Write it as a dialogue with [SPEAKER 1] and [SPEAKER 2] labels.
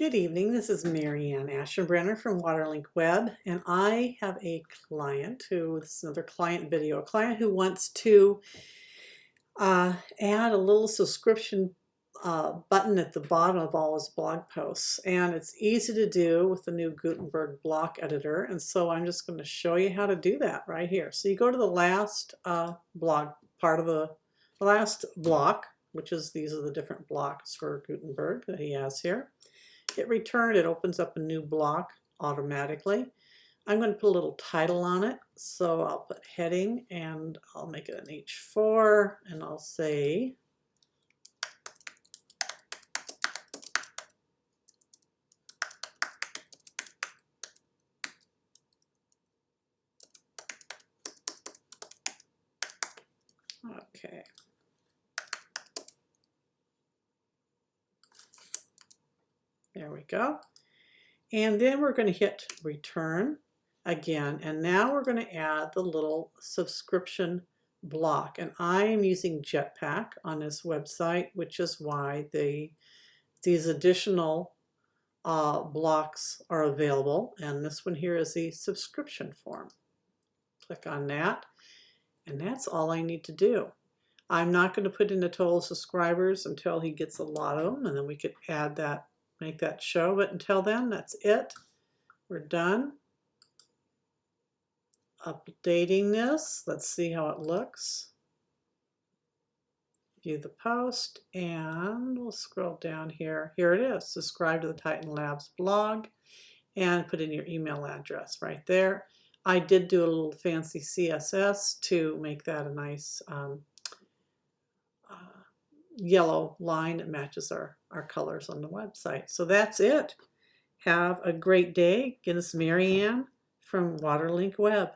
[SPEAKER 1] Good evening. This is Marianne Ashenbrenner from Waterlink Web, and I have a client who this is another client video, a client who wants to uh, add a little subscription uh, button at the bottom of all his blog posts, and it's easy to do with the new Gutenberg block editor. And so I'm just going to show you how to do that right here. So you go to the last uh, blog part of the, the last block, which is these are the different blocks for Gutenberg that he has here hit return, it opens up a new block automatically. I'm going to put a little title on it. So I'll put heading and I'll make it an H4 and I'll say Okay. There we go. And then we're going to hit return again. And now we're going to add the little subscription block. And I am using Jetpack on this website, which is why the, these additional uh, blocks are available. And this one here is the subscription form. Click on that. And that's all I need to do. I'm not going to put in the total subscribers until he gets a lot of them. And then we could add that make that show. But until then, that's it. We're done. Updating this. Let's see how it looks. View the post and we'll scroll down here. Here it is. Subscribe to the Titan Labs blog and put in your email address right there. I did do a little fancy CSS to make that a nice um, yellow line that matches our, our colors on the website. So that's it. Have a great day. Again, it's Marianne from Waterlink Web.